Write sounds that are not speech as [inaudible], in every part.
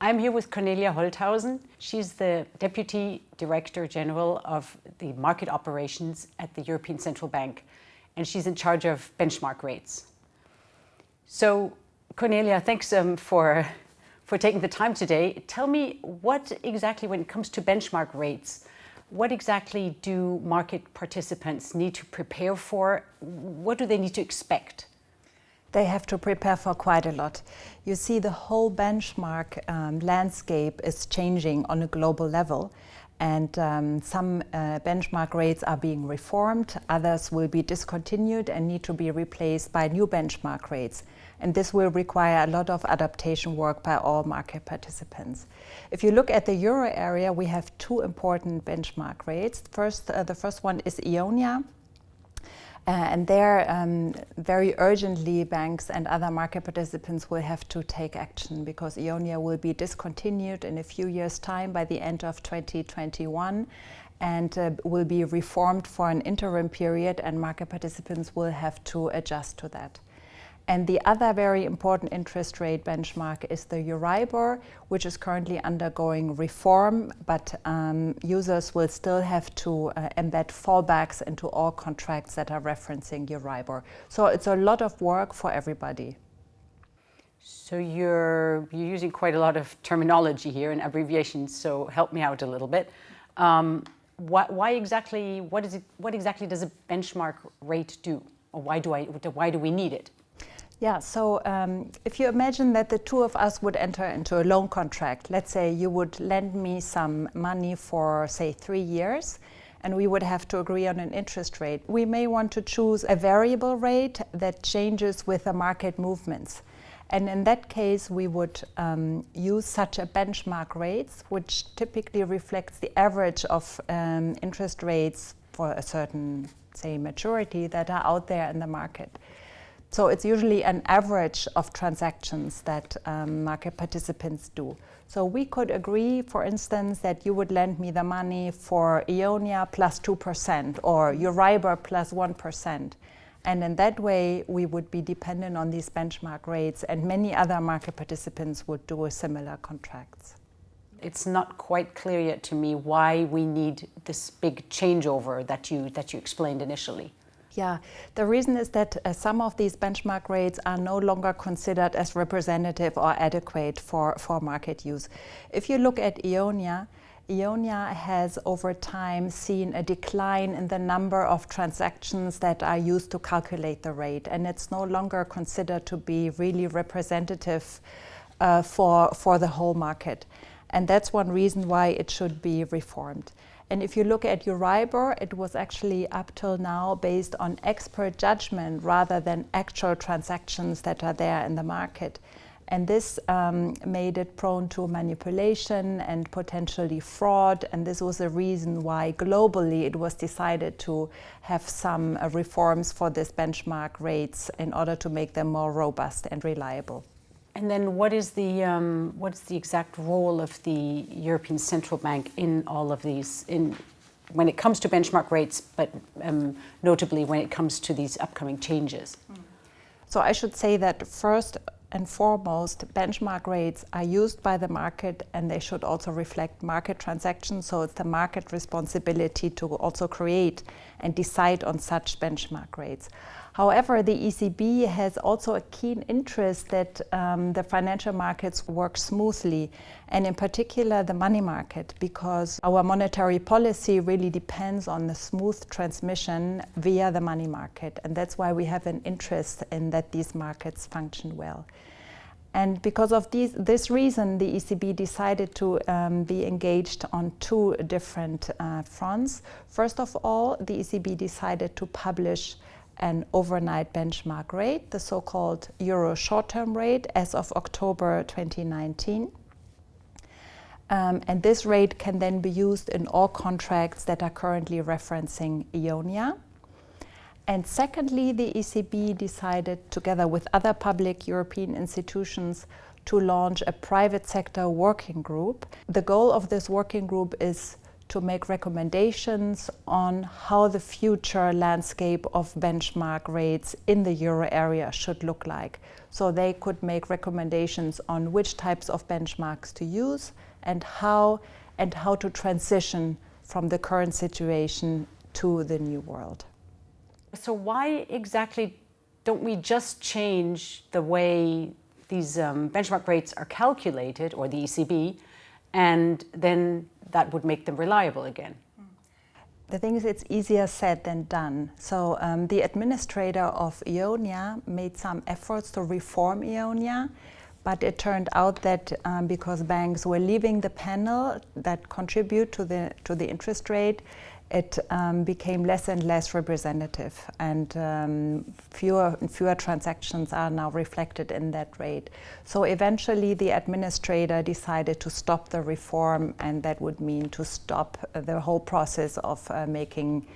I'm here with Cornelia Holthausen. She's the Deputy Director General of the Market Operations at the European Central Bank, and she's in charge of benchmark rates. So, Cornelia, thanks um, for, for taking the time today. Tell me what exactly, when it comes to benchmark rates, what exactly do market participants need to prepare for? What do they need to expect? They have to prepare for quite a lot. You see the whole benchmark um, landscape is changing on a global level and um, some uh, benchmark rates are being reformed, others will be discontinued and need to be replaced by new benchmark rates. And this will require a lot of adaptation work by all market participants. If you look at the euro area, we have two important benchmark rates. First, uh, the first one is EONIA, uh, and there, um, very urgently, banks and other market participants will have to take action because EONIA will be discontinued in a few years' time by the end of 2021 and uh, will be reformed for an interim period and market participants will have to adjust to that. And the other very important interest rate benchmark is the Euribor, which is currently undergoing reform, but um, users will still have to uh, embed fallbacks into all contracts that are referencing Euribor. So it's a lot of work for everybody. So you're, you're using quite a lot of terminology here and abbreviations, so help me out a little bit. Um, why, why, exactly, what, is it, what exactly does a benchmark rate do? Or why do, I, why do we need it? Yeah, so um, if you imagine that the two of us would enter into a loan contract, let's say you would lend me some money for, say, three years, and we would have to agree on an interest rate. We may want to choose a variable rate that changes with the market movements. And in that case, we would um, use such a benchmark rates, which typically reflects the average of um, interest rates for a certain, say, maturity that are out there in the market. So it's usually an average of transactions that um, market participants do. So we could agree, for instance, that you would lend me the money for EONIA plus 2% or Euribor plus 1. And in that way, we would be dependent on these benchmark rates and many other market participants would do similar contracts. It's not quite clear yet to me why we need this big changeover that you, that you explained initially. Yeah, the reason is that uh, some of these benchmark rates are no longer considered as representative or adequate for, for market use. If you look at EONIA, EONIA has over time seen a decline in the number of transactions that are used to calculate the rate and it's no longer considered to be really representative uh, for, for the whole market. And that's one reason why it should be reformed. And if you look at Euribor, it was actually up till now based on expert judgment rather than actual transactions that are there in the market. And this um, made it prone to manipulation and potentially fraud. And this was the reason why globally it was decided to have some uh, reforms for this benchmark rates in order to make them more robust and reliable. And then what is the um, what's the exact role of the European Central Bank in all of these in when it comes to benchmark rates, but um, notably when it comes to these upcoming changes? So I should say that first and foremost, benchmark rates are used by the market and they should also reflect market transactions. So it's the market responsibility to also create and decide on such benchmark rates. However, the ECB has also a keen interest that um, the financial markets work smoothly, and in particular the money market, because our monetary policy really depends on the smooth transmission via the money market. And that's why we have an interest in that these markets function well. And because of these, this reason, the ECB decided to um, be engaged on two different uh, fronts. First of all, the ECB decided to publish an overnight benchmark rate, the so-called Euro short-term rate as of October 2019. Um, and this rate can then be used in all contracts that are currently referencing EONIA. And secondly, the ECB decided, together with other public European institutions, to launch a private sector working group. The goal of this working group is to make recommendations on how the future landscape of benchmark rates in the euro area should look like. So they could make recommendations on which types of benchmarks to use and how and how to transition from the current situation to the new world. So why exactly don't we just change the way these um, benchmark rates are calculated, or the ECB, and then that would make them reliable again? The thing is, it's easier said than done. So um, the administrator of Eonia made some efforts to reform Eonia, but it turned out that um, because banks were leaving the panel that contribute to the to the interest rate, it um, became less and less representative and um, fewer and fewer transactions are now reflected in that rate. So eventually the administrator decided to stop the reform and that would mean to stop the whole process of uh, making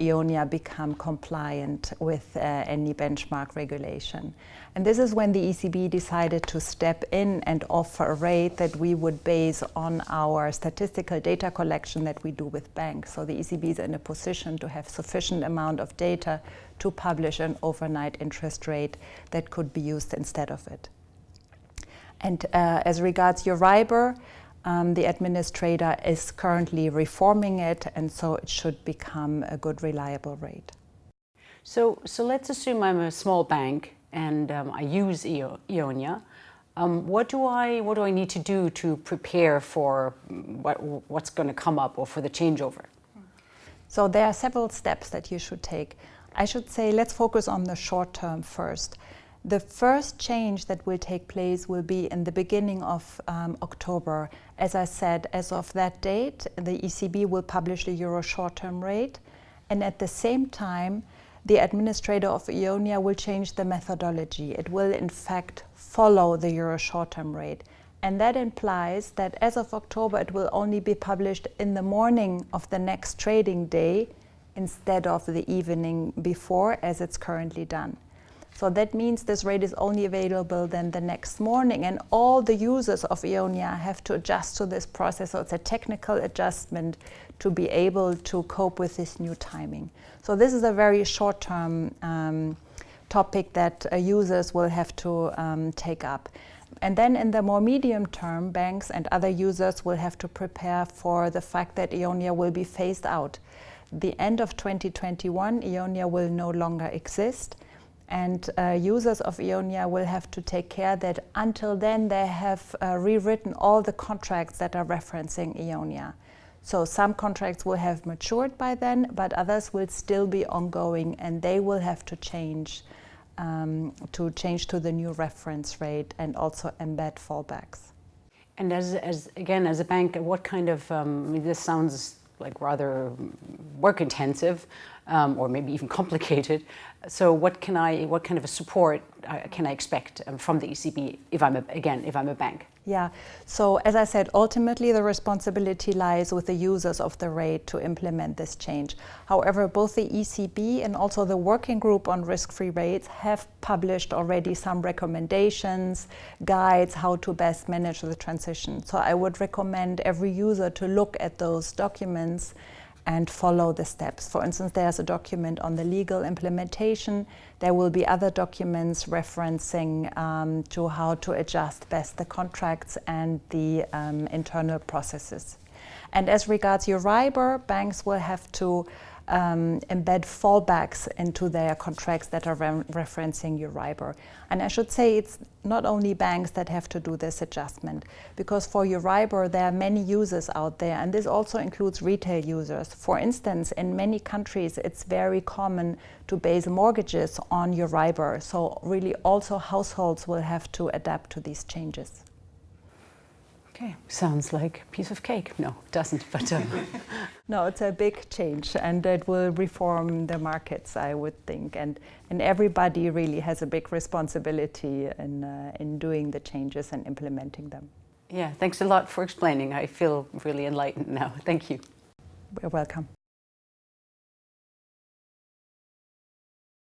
Eonia become compliant with uh, any benchmark regulation. And this is when the ECB decided to step in and offer a rate that we would base on our statistical data collection that we do with banks. So the ECB is in a position to have sufficient amount of data to publish an overnight interest rate that could be used instead of it. And uh, as regards your Euribor, um, the administrator is currently reforming it, and so it should become a good, reliable rate. So, so let's assume I'm a small bank and um, I use Eonia. Um, what do I what do I need to do to prepare for what, what's going to come up or for the changeover? So there are several steps that you should take. I should say let's focus on the short term first. The first change that will take place will be in the beginning of um, October. As I said, as of that date, the ECB will publish the euro short-term rate. And at the same time, the administrator of Eonia will change the methodology. It will, in fact, follow the euro short-term rate. And that implies that as of October, it will only be published in the morning of the next trading day instead of the evening before, as it's currently done. So that means this rate is only available then the next morning and all the users of Eonia have to adjust to this process. So it's a technical adjustment to be able to cope with this new timing. So this is a very short-term um, topic that uh, users will have to um, take up. And then in the more medium term, banks and other users will have to prepare for the fact that Eonia will be phased out. The end of 2021, Eonia will no longer exist and uh, users of Eonia will have to take care that until then they have uh, rewritten all the contracts that are referencing Eonia. So some contracts will have matured by then, but others will still be ongoing and they will have to change um, to change to the new reference rate and also embed fallbacks. And as, as again, as a bank, what kind of, um, this sounds like rather work intensive um, or maybe even [laughs] complicated. So what can I, what kind of a support uh, can I expect um, from the ECB if I'm, a, again, if I'm a bank? Yeah, so as I said, ultimately the responsibility lies with the users of the rate to implement this change. However, both the ECB and also the working group on risk-free rates have published already some recommendations, guides, how to best manage the transition. So I would recommend every user to look at those documents and follow the steps. For instance, there's a document on the legal implementation. There will be other documents referencing um, to how to adjust best the contracts and the um, internal processes. And as regards Euribor, banks will have to um, embed fallbacks into their contracts that are re referencing Euribor. And I should say it's not only banks that have to do this adjustment, because for Euribor there are many users out there, and this also includes retail users. For instance, in many countries it's very common to base mortgages on Euribor, so really also households will have to adapt to these changes. Okay, sounds like a piece of cake. No, it doesn't, but... Um. [laughs] no, it's a big change and it will reform the markets, I would think. And, and everybody really has a big responsibility in, uh, in doing the changes and implementing them. Yeah, thanks a lot for explaining. I feel really enlightened now. Thank you. You're welcome.